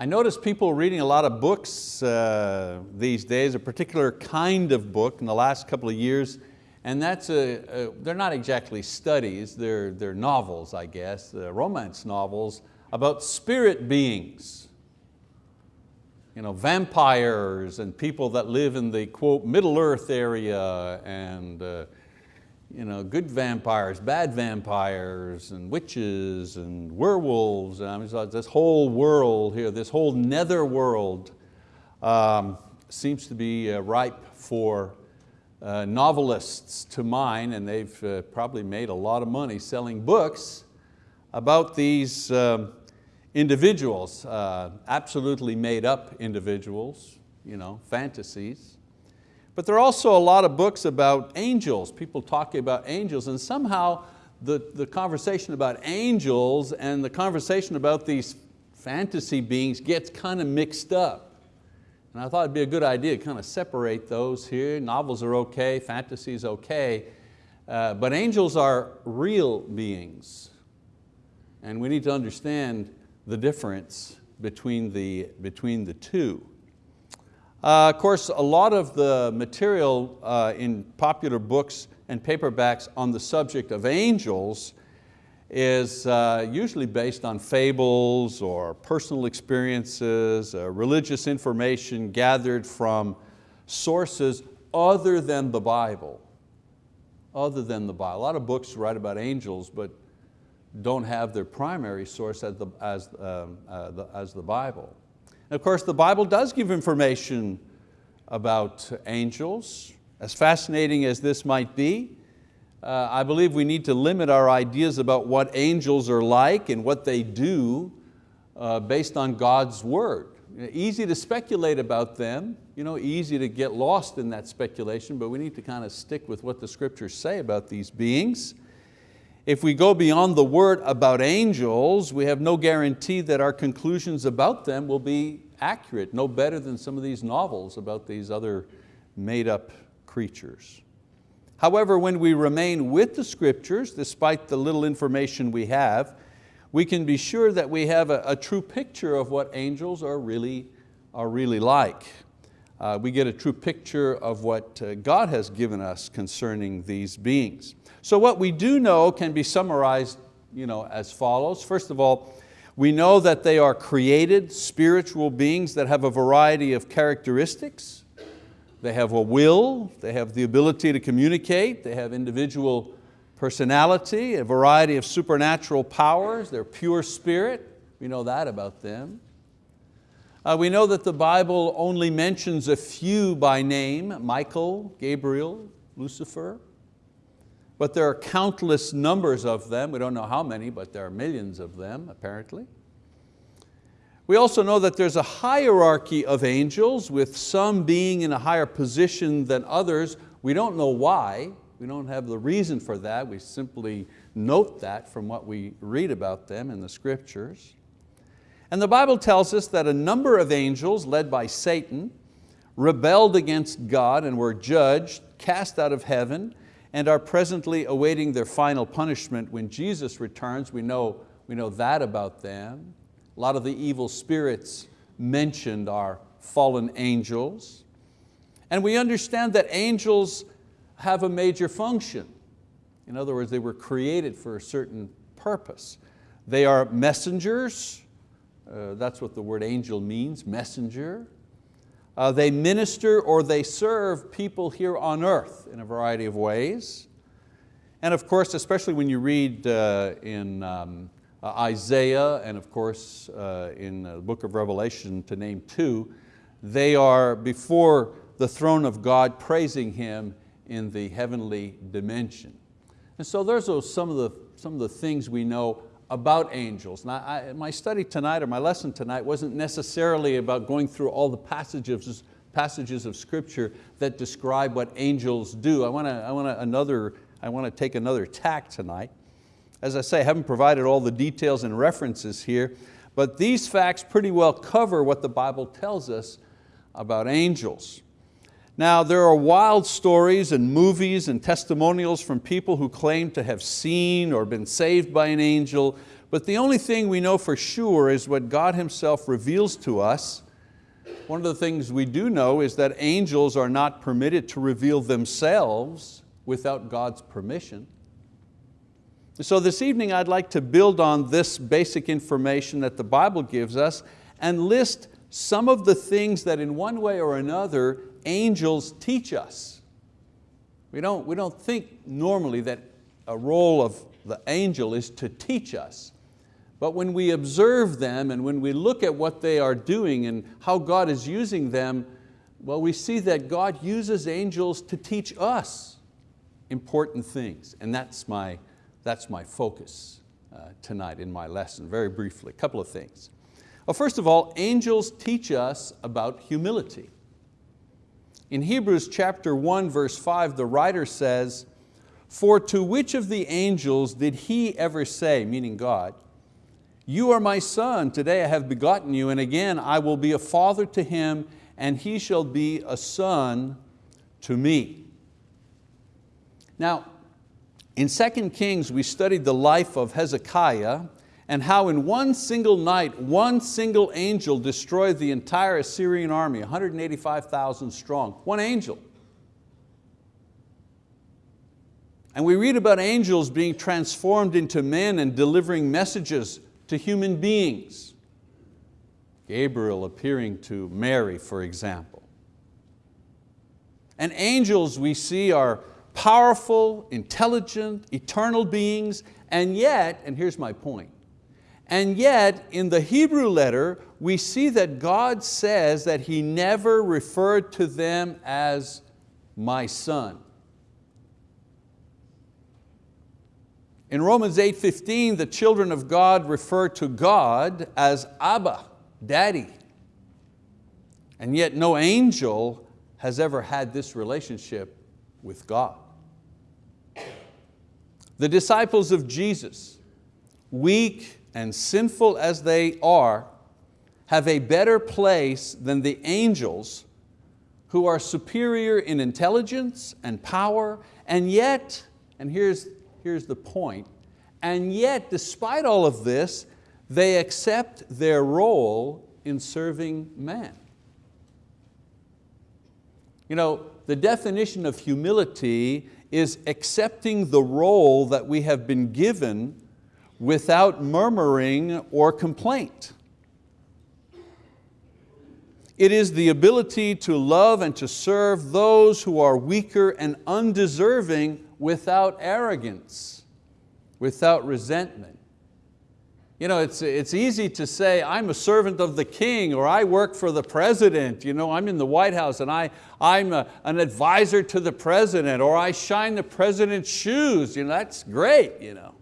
I notice people reading a lot of books uh, these days, a particular kind of book in the last couple of years, and that's a, a they're not exactly studies, they're, they're novels, I guess, uh, romance novels about spirit beings. You know, vampires and people that live in the quote Middle Earth area and uh, you know, good vampires, bad vampires, and witches, and werewolves. I mean, this whole world here, this whole nether world um, seems to be uh, ripe for uh, novelists to mine, and they've uh, probably made a lot of money selling books about these um, individuals, uh, absolutely made up individuals, you know, fantasies. But there are also a lot of books about angels, people talking about angels, and somehow the, the conversation about angels and the conversation about these fantasy beings gets kind of mixed up. And I thought it'd be a good idea to kind of separate those here. Novels are okay, fantasy is okay, uh, but angels are real beings. And we need to understand the difference between the, between the two. Uh, of course, a lot of the material uh, in popular books and paperbacks on the subject of angels is uh, usually based on fables or personal experiences, uh, religious information gathered from sources other than the Bible. Other than the Bible. A lot of books write about angels, but don't have their primary source as the, as, um, uh, the, as the Bible. Of course, the Bible does give information about angels. As fascinating as this might be, uh, I believe we need to limit our ideas about what angels are like and what they do uh, based on God's word. Easy to speculate about them, you know, easy to get lost in that speculation, but we need to kind of stick with what the scriptures say about these beings. If we go beyond the word about angels, we have no guarantee that our conclusions about them will be accurate, no better than some of these novels about these other made up creatures. However, when we remain with the scriptures, despite the little information we have, we can be sure that we have a, a true picture of what angels are really, are really like. Uh, we get a true picture of what uh, God has given us concerning these beings. So what we do know can be summarized you know, as follows. First of all, we know that they are created spiritual beings that have a variety of characteristics. They have a will, they have the ability to communicate, they have individual personality, a variety of supernatural powers, they're pure spirit, we know that about them. Uh, we know that the Bible only mentions a few by name, Michael, Gabriel, Lucifer, but there are countless numbers of them. We don't know how many, but there are millions of them apparently. We also know that there's a hierarchy of angels with some being in a higher position than others. We don't know why, we don't have the reason for that, we simply note that from what we read about them in the scriptures. And the Bible tells us that a number of angels led by Satan rebelled against God and were judged, cast out of heaven, and are presently awaiting their final punishment when Jesus returns. We know, we know that about them. A lot of the evil spirits mentioned are fallen angels. And we understand that angels have a major function. In other words, they were created for a certain purpose. They are messengers, uh, that's what the word angel means, messenger. Uh, they minister or they serve people here on earth in a variety of ways. And of course, especially when you read uh, in um, uh, Isaiah and of course uh, in the book of Revelation to name two, they are before the throne of God praising Him in the heavenly dimension. And so there's some of the, some of the things we know about angels. Now, I, my study tonight or my lesson tonight wasn't necessarily about going through all the passages, passages of scripture that describe what angels do. I want to, I want another, I want to take another tack tonight. As I say, I haven't provided all the details and references here, but these facts pretty well cover what the Bible tells us about angels. Now there are wild stories and movies and testimonials from people who claim to have seen or been saved by an angel, But the only thing we know for sure is what God Himself reveals to us. One of the things we do know is that angels are not permitted to reveal themselves without God's permission. So this evening I'd like to build on this basic information that the Bible gives us and list some of the things that in one way or another angels teach us. We don't, we don't think normally that a role of the angel is to teach us. But when we observe them and when we look at what they are doing and how God is using them, well, we see that God uses angels to teach us important things. And that's my, that's my focus uh, tonight in my lesson, very briefly, a couple of things. Well, first of all, angels teach us about humility. In Hebrews chapter 1 verse 5, the writer says, For to which of the angels did he ever say, meaning God, you are my son, today I have begotten you, and again I will be a father to him, and he shall be a son to me. Now, in 2 Kings, we studied the life of Hezekiah and how in one single night, one single angel destroyed the entire Assyrian army, 185,000 strong, one angel. And we read about angels being transformed into men and delivering messages to human beings. Gabriel appearing to Mary, for example. And angels we see are powerful, intelligent, eternal beings, and yet, and here's my point, and yet in the Hebrew letter, we see that God says that He never referred to them as my son. In Romans 8.15, the children of God refer to God as Abba, daddy. And yet no angel has ever had this relationship with God. The disciples of Jesus, weak and sinful as they are, have a better place than the angels who are superior in intelligence and power, and yet, and here's here's the point, and yet despite all of this, they accept their role in serving man. You know, the definition of humility is accepting the role that we have been given without murmuring or complaint. It is the ability to love and to serve those who are weaker and undeserving without arrogance, without resentment. You know, it's, it's easy to say, I'm a servant of the king, or I work for the president, you know, I'm in the White House and I, I'm a, an advisor to the president, or I shine the president's shoes, you know, that's great. You know.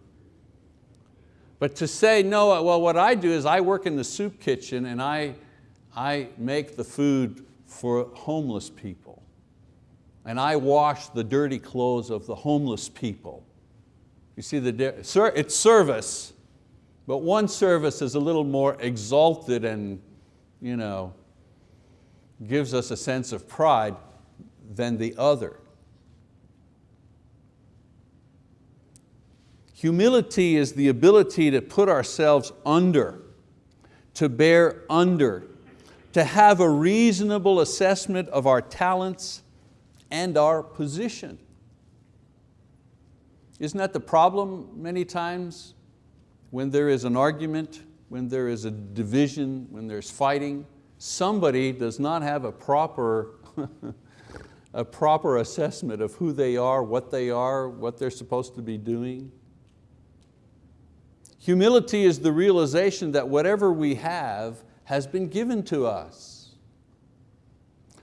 But to say, no, well, what I do is I work in the soup kitchen and I, I make the food for homeless people and I wash the dirty clothes of the homeless people. You see, the, it's service, but one service is a little more exalted and you know, gives us a sense of pride than the other. Humility is the ability to put ourselves under, to bear under, to have a reasonable assessment of our talents and our position. Isn't that the problem many times when there is an argument, when there is a division, when there's fighting, somebody does not have a proper, a proper assessment of who they are, what they are, what they're supposed to be doing. Humility is the realization that whatever we have has been given to us.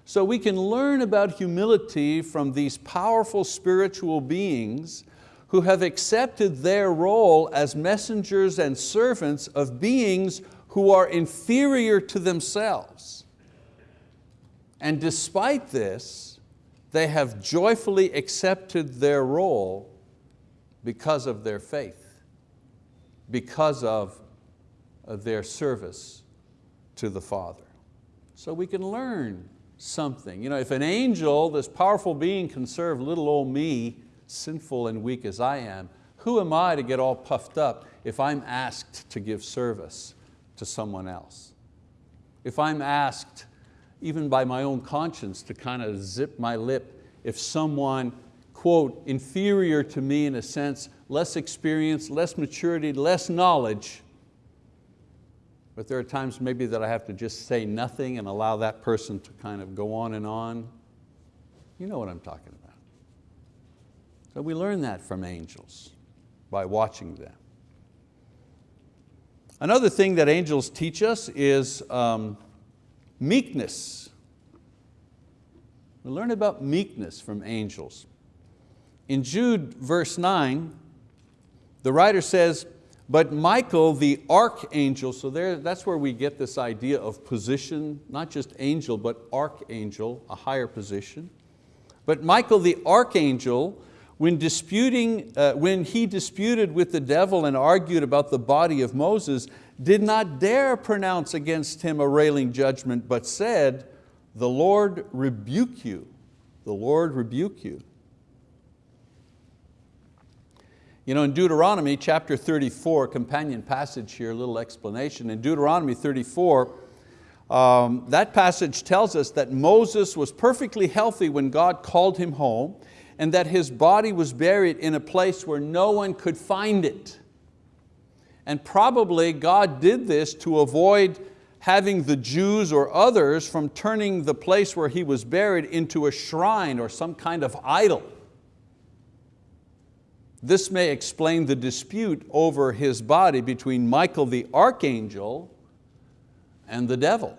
So we can learn about humility from these powerful spiritual beings who have accepted their role as messengers and servants of beings who are inferior to themselves. And despite this, they have joyfully accepted their role because of their faith, because of uh, their service to the Father. So we can learn something. You know, if an angel, this powerful being can serve little old me, sinful and weak as I am, who am I to get all puffed up if I'm asked to give service to someone else? If I'm asked, even by my own conscience, to kind of zip my lip if someone, quote, inferior to me in a sense, less experience, less maturity, less knowledge, but there are times maybe that I have to just say nothing and allow that person to kind of go on and on. You know what I'm talking about. So we learn that from angels by watching them. Another thing that angels teach us is um, meekness. We learn about meekness from angels. In Jude verse nine, the writer says, but Michael, the archangel, so there, that's where we get this idea of position, not just angel, but archangel, a higher position. But Michael, the archangel, when, disputing, uh, when he disputed with the devil and argued about the body of Moses, did not dare pronounce against him a railing judgment, but said, the Lord rebuke you, the Lord rebuke you. You know, in Deuteronomy chapter 34, companion passage here, a little explanation. In Deuteronomy 34, um, that passage tells us that Moses was perfectly healthy when God called him home and that his body was buried in a place where no one could find it. And probably God did this to avoid having the Jews or others from turning the place where he was buried into a shrine or some kind of idol. This may explain the dispute over his body between Michael the archangel and the devil.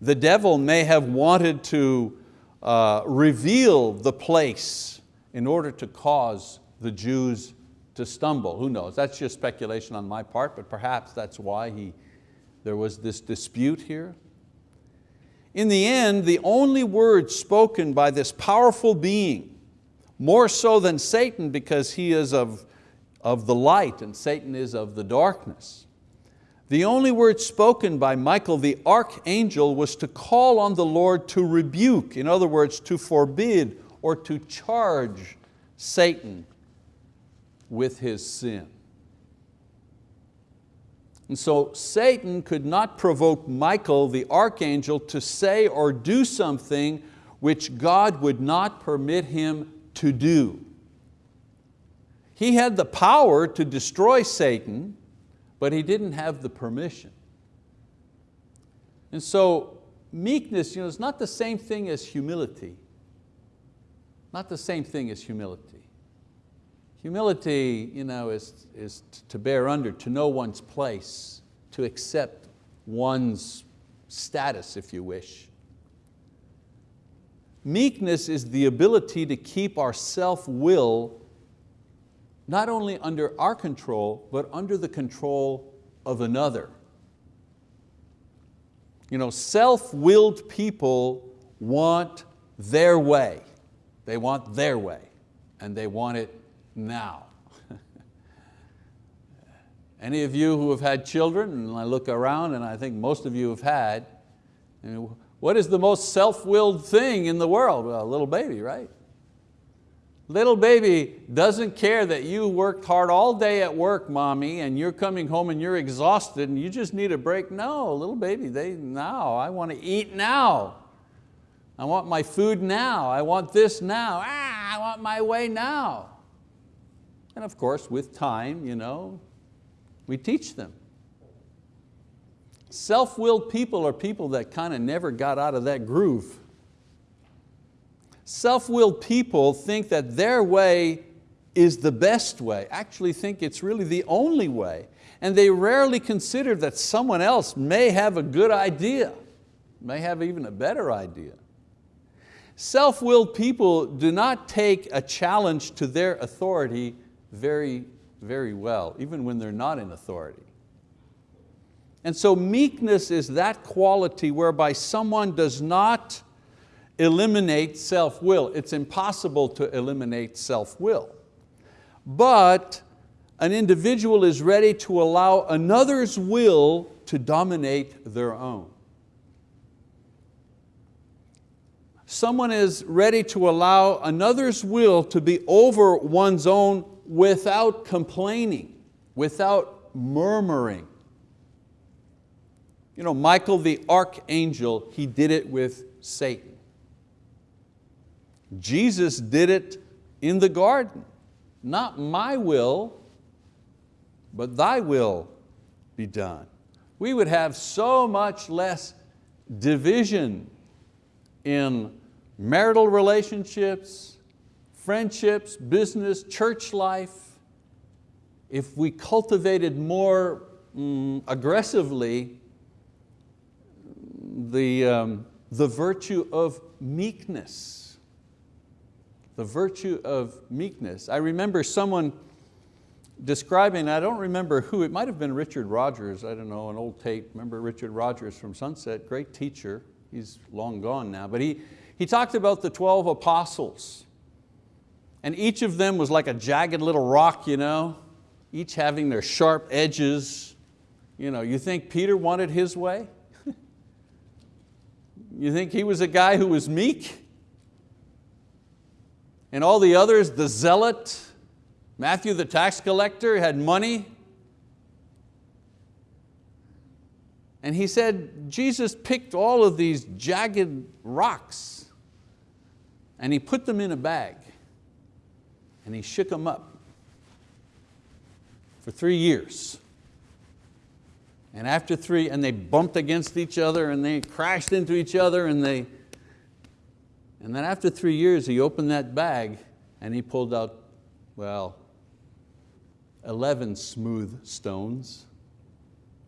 The devil may have wanted to uh, reveal the place in order to cause the Jews to stumble. Who knows? That's just speculation on my part, but perhaps that's why he, there was this dispute here. In the end, the only words spoken by this powerful being more so than Satan because he is of, of the light and Satan is of the darkness. The only word spoken by Michael the archangel was to call on the Lord to rebuke, in other words, to forbid or to charge Satan with his sin. And so Satan could not provoke Michael the archangel to say or do something which God would not permit him to do. He had the power to destroy Satan, but he didn't have the permission. And so meekness you know, is not the same thing as humility. Not the same thing as humility. Humility you know, is, is to bear under, to know one's place, to accept one's status, if you wish. Meekness is the ability to keep our self-will not only under our control, but under the control of another. You know, self-willed people want their way. They want their way, and they want it now. Any of you who have had children, and I look around and I think most of you have had, what is the most self-willed thing in the world? Well, a little baby, right? Little baby doesn't care that you worked hard all day at work, mommy, and you're coming home and you're exhausted and you just need a break. No, little baby, they, now, I want to eat now. I want my food now. I want this now. Ah, I want my way now. And of course, with time, you know, we teach them. Self-willed people are people that kind of never got out of that groove. Self-willed people think that their way is the best way, actually think it's really the only way, and they rarely consider that someone else may have a good idea, may have even a better idea. Self-willed people do not take a challenge to their authority very, very well, even when they're not in authority. And so meekness is that quality whereby someone does not eliminate self-will. It's impossible to eliminate self-will. But an individual is ready to allow another's will to dominate their own. Someone is ready to allow another's will to be over one's own without complaining, without murmuring. You know, Michael the archangel, he did it with Satan. Jesus did it in the garden. Not my will, but thy will be done. We would have so much less division in marital relationships, friendships, business, church life, if we cultivated more mm, aggressively the, um, the virtue of meekness. The virtue of meekness. I remember someone describing, I don't remember who, it might have been Richard Rogers, I don't know, an old tape. Remember Richard Rogers from Sunset, great teacher. He's long gone now, but he, he talked about the 12 apostles. And each of them was like a jagged little rock, you know, each having their sharp edges. You, know, you think Peter wanted his way? You think he was a guy who was meek? And all the others, the zealot, Matthew the tax collector had money. And he said, Jesus picked all of these jagged rocks and he put them in a bag and he shook them up for three years. And after three, and they bumped against each other and they crashed into each other and they, and then after three years, he opened that bag and he pulled out, well, 11 smooth stones.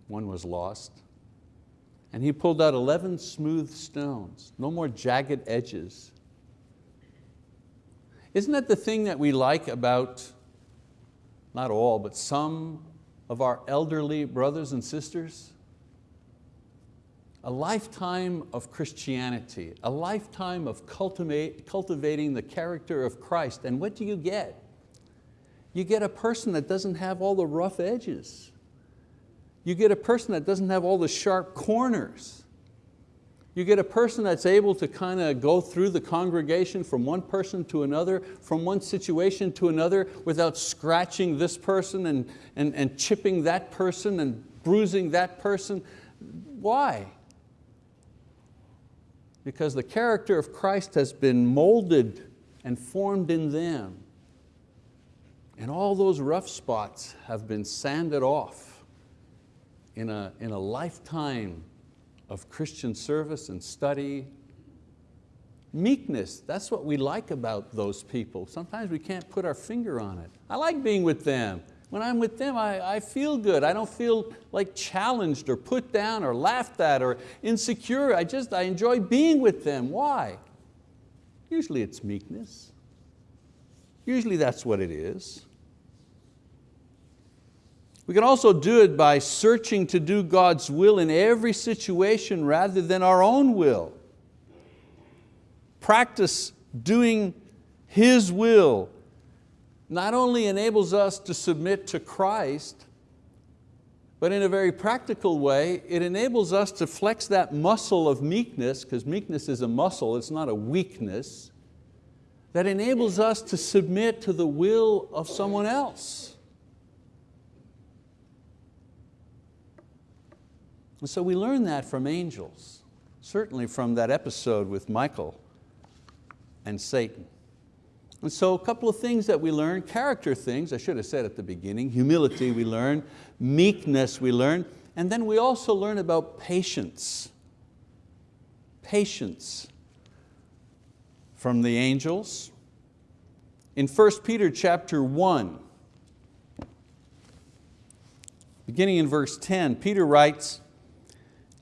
One was lost. And he pulled out 11 smooth stones, no more jagged edges. Isn't that the thing that we like about, not all, but some of our elderly brothers and sisters? A lifetime of Christianity, a lifetime of cultivating the character of Christ. And what do you get? You get a person that doesn't have all the rough edges. You get a person that doesn't have all the sharp corners. You get a person that's able to kind of go through the congregation from one person to another, from one situation to another without scratching this person and, and, and chipping that person and bruising that person. Why? Because the character of Christ has been molded and formed in them. And all those rough spots have been sanded off in a, in a lifetime of Christian service and study. Meekness, that's what we like about those people. Sometimes we can't put our finger on it. I like being with them. When I'm with them, I, I feel good. I don't feel like challenged or put down or laughed at or insecure. I just, I enjoy being with them. Why? Usually it's meekness. Usually that's what it is. We can also do it by searching to do God's will in every situation rather than our own will. Practice doing His will not only enables us to submit to Christ, but in a very practical way, it enables us to flex that muscle of meekness, because meekness is a muscle, it's not a weakness, that enables us to submit to the will of someone else. And so we learn that from angels, certainly from that episode with Michael and Satan. And so a couple of things that we learn, character things, I should have said at the beginning, humility we learn, meekness we learn, and then we also learn about patience. Patience from the angels. In 1 Peter chapter 1, beginning in verse 10, Peter writes,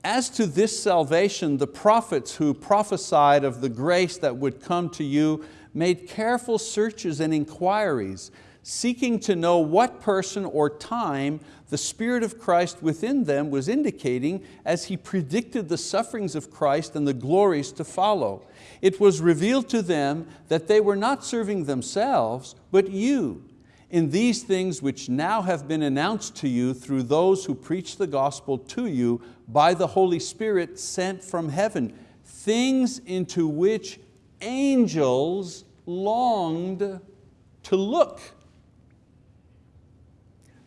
as to this salvation, the prophets who prophesied of the grace that would come to you made careful searches and inquiries, seeking to know what person or time the Spirit of Christ within them was indicating as He predicted the sufferings of Christ and the glories to follow. It was revealed to them that they were not serving themselves, but you, in these things which now have been announced to you through those who preach the gospel to you by the Holy Spirit sent from heaven, things into which angels longed to look.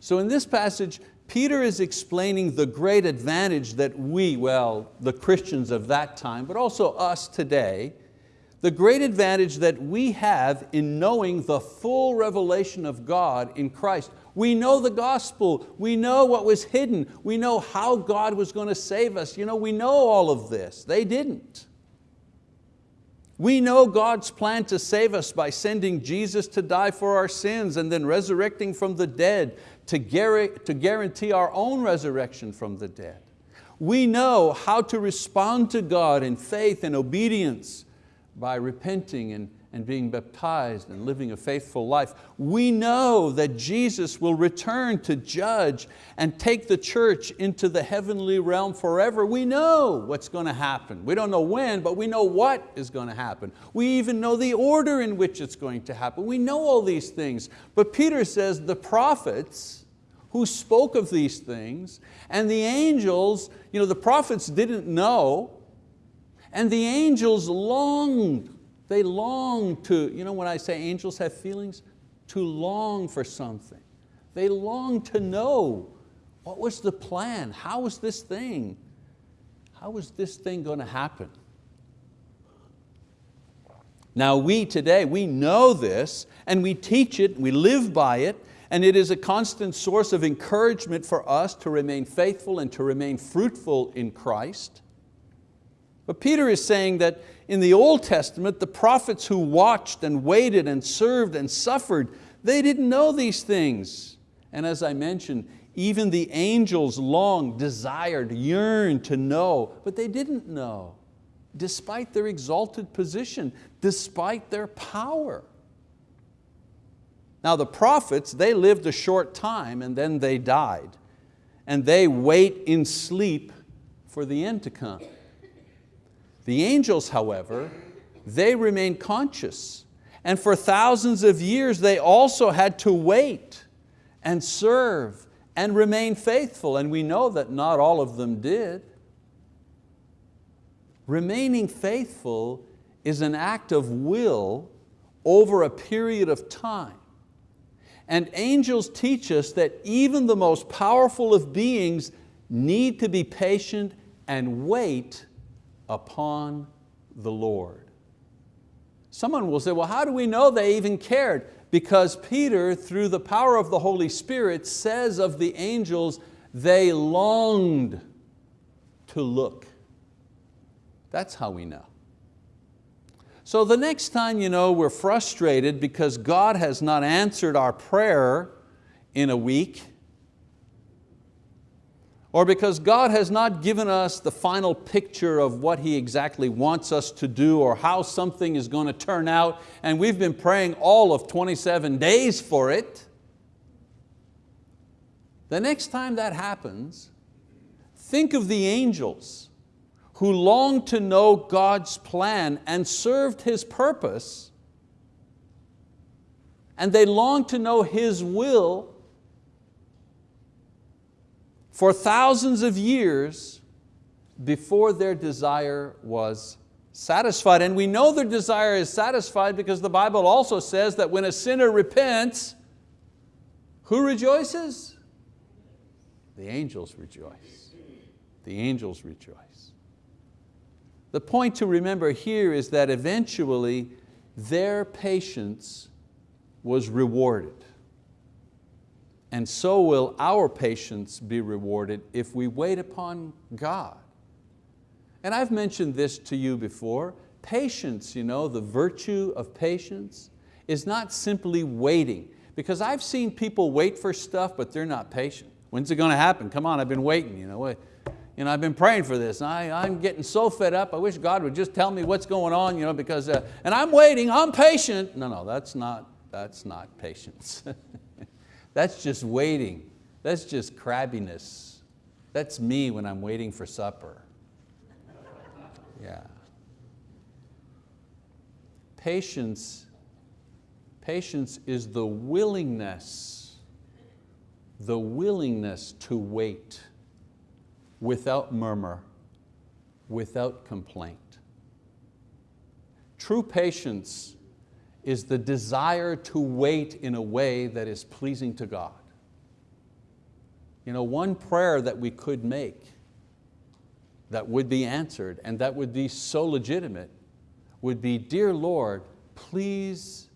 So in this passage, Peter is explaining the great advantage that we, well, the Christians of that time, but also us today, the great advantage that we have in knowing the full revelation of God in Christ. We know the gospel, we know what was hidden, we know how God was going to save us. You know, we know all of this, they didn't. We know God's plan to save us by sending Jesus to die for our sins and then resurrecting from the dead to guarantee our own resurrection from the dead. We know how to respond to God in faith and obedience by repenting and, and being baptized and living a faithful life. We know that Jesus will return to judge and take the church into the heavenly realm forever. We know what's going to happen. We don't know when, but we know what is going to happen. We even know the order in which it's going to happen. We know all these things. But Peter says the prophets who spoke of these things and the angels, you know, the prophets didn't know, and the angels longed, they longed to, you know when I say angels have feelings? To long for something. They longed to know what was the plan? How was this thing? How was this thing going to happen? Now we today, we know this and we teach it, we live by it, and it is a constant source of encouragement for us to remain faithful and to remain fruitful in Christ. But Peter is saying that in the Old Testament, the prophets who watched and waited and served and suffered, they didn't know these things. And as I mentioned, even the angels longed, desired, yearned to know, but they didn't know, despite their exalted position, despite their power. Now the prophets, they lived a short time and then they died. And they wait in sleep for the end to come. The angels, however, they remain conscious. And for thousands of years, they also had to wait and serve and remain faithful. And we know that not all of them did. Remaining faithful is an act of will over a period of time. And angels teach us that even the most powerful of beings need to be patient and wait upon the Lord. Someone will say, well, how do we know they even cared? Because Peter, through the power of the Holy Spirit, says of the angels, they longed to look. That's how we know. So the next time you know, we're frustrated because God has not answered our prayer in a week, or because God has not given us the final picture of what He exactly wants us to do or how something is going to turn out, and we've been praying all of 27 days for it, the next time that happens, think of the angels who longed to know God's plan and served His purpose, and they longed to know His will for thousands of years before their desire was satisfied. And we know their desire is satisfied because the Bible also says that when a sinner repents, who rejoices? The angels rejoice. The angels rejoice. The point to remember here is that eventually their patience was rewarded and so will our patience be rewarded if we wait upon God. And I've mentioned this to you before, patience, you know, the virtue of patience is not simply waiting, because I've seen people wait for stuff, but they're not patient. When's it going to happen? Come on, I've been waiting. You know, you know, I've been praying for this. I, I'm getting so fed up. I wish God would just tell me what's going on, you know, because, uh, and I'm waiting, I'm patient. No, no, that's not, that's not patience. That's just waiting. That's just crabbiness. That's me when I'm waiting for supper. Yeah. Patience, patience is the willingness, the willingness to wait without murmur, without complaint. True patience is the desire to wait in a way that is pleasing to God. You know, one prayer that we could make that would be answered and that would be so legitimate would be, Dear Lord, please,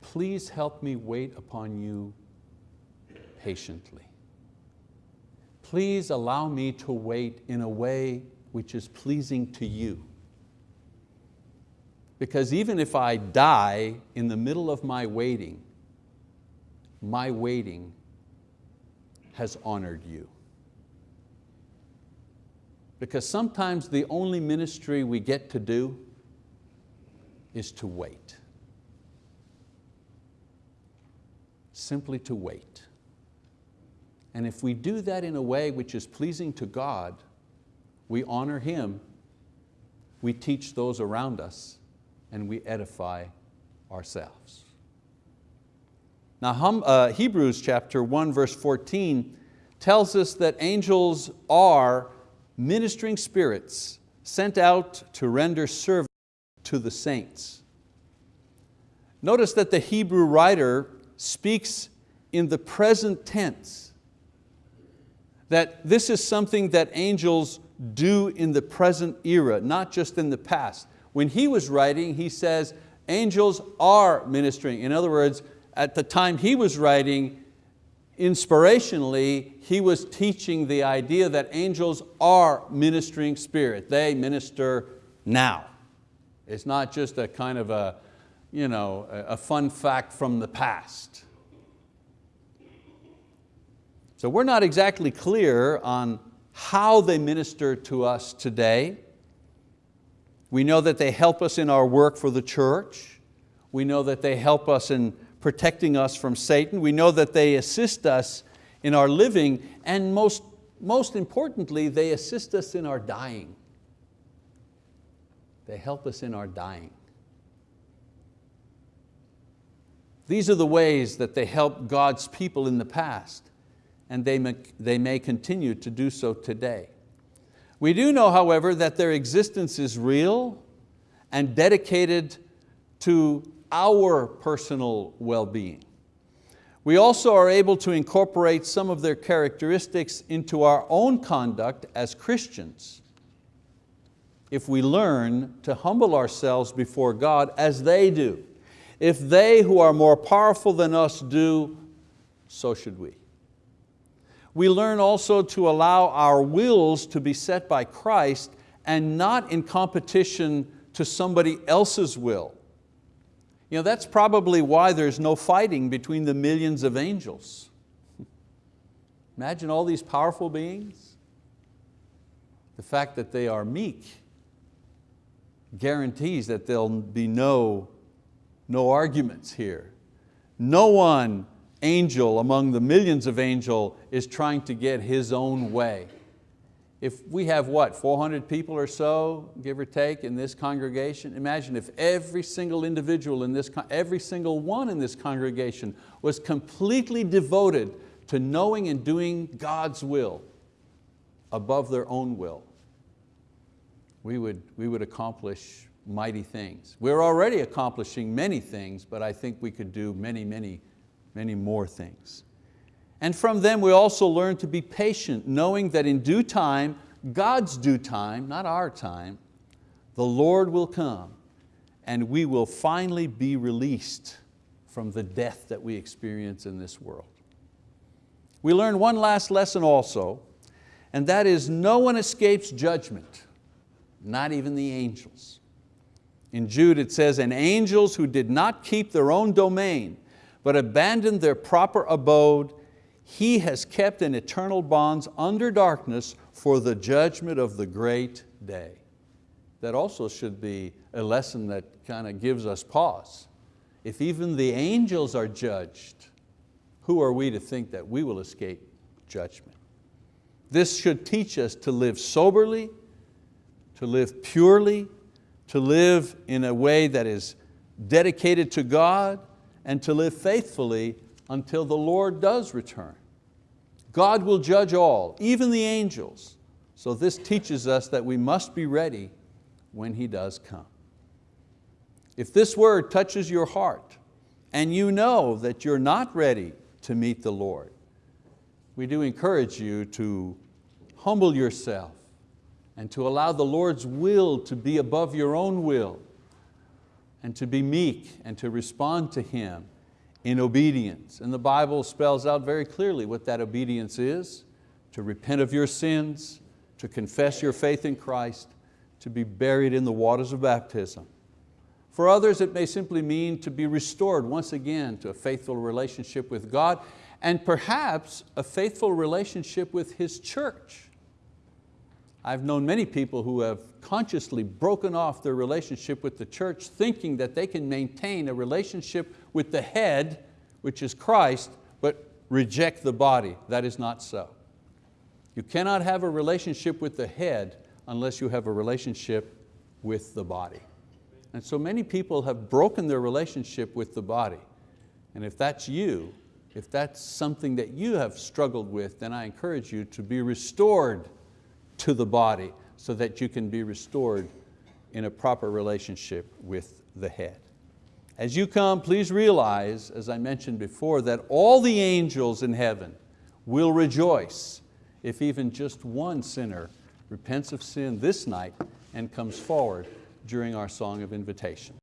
please help me wait upon you patiently. Please allow me to wait in a way which is pleasing to you. Because even if I die in the middle of my waiting, my waiting has honored you. Because sometimes the only ministry we get to do is to wait. Simply to wait. And if we do that in a way which is pleasing to God, we honor Him, we teach those around us, and we edify ourselves. Now uh, Hebrews chapter 1 verse 14 tells us that angels are ministering spirits sent out to render service to the saints. Notice that the Hebrew writer speaks in the present tense, that this is something that angels do in the present era, not just in the past. When he was writing, he says, angels are ministering. In other words, at the time he was writing, inspirationally, he was teaching the idea that angels are ministering spirit. They minister now. It's not just a kind of a, you know, a fun fact from the past. So we're not exactly clear on how they minister to us today. We know that they help us in our work for the church. We know that they help us in protecting us from Satan. We know that they assist us in our living and most, most importantly, they assist us in our dying. They help us in our dying. These are the ways that they help God's people in the past and they may, they may continue to do so today. We do know, however, that their existence is real and dedicated to our personal well-being. We also are able to incorporate some of their characteristics into our own conduct as Christians if we learn to humble ourselves before God as they do. If they who are more powerful than us do, so should we. We learn also to allow our wills to be set by Christ and not in competition to somebody else's will. You know, that's probably why there's no fighting between the millions of angels. Imagine all these powerful beings. The fact that they are meek guarantees that there'll be no, no arguments here. No one angel among the millions of angel is trying to get his own way if we have what, 400 people or so, give or take, in this congregation, imagine if every single individual in this, every single one in this congregation was completely devoted to knowing and doing God's will above their own will. We would, we would accomplish mighty things. We're already accomplishing many things, but I think we could do many, many, many more things. And from them we also learn to be patient, knowing that in due time, God's due time, not our time, the Lord will come and we will finally be released from the death that we experience in this world. We learn one last lesson also, and that is no one escapes judgment, not even the angels. In Jude it says, and angels who did not keep their own domain, but abandoned their proper abode, he has kept in eternal bonds under darkness for the judgment of the great day. That also should be a lesson that kind of gives us pause. If even the angels are judged, who are we to think that we will escape judgment? This should teach us to live soberly, to live purely, to live in a way that is dedicated to God, and to live faithfully until the Lord does return. God will judge all, even the angels. So this teaches us that we must be ready when He does come. If this word touches your heart and you know that you're not ready to meet the Lord, we do encourage you to humble yourself and to allow the Lord's will to be above your own will and to be meek and to respond to Him in obedience. And the Bible spells out very clearly what that obedience is, to repent of your sins, to confess your faith in Christ, to be buried in the waters of baptism. For others, it may simply mean to be restored once again to a faithful relationship with God and perhaps a faithful relationship with His church. I've known many people who have consciously broken off their relationship with the church thinking that they can maintain a relationship with the head, which is Christ, but reject the body. That is not so. You cannot have a relationship with the head unless you have a relationship with the body. And so many people have broken their relationship with the body. And if that's you, if that's something that you have struggled with, then I encourage you to be restored to the body so that you can be restored in a proper relationship with the head. As you come, please realize, as I mentioned before, that all the angels in heaven will rejoice if even just one sinner repents of sin this night and comes forward during our song of invitation.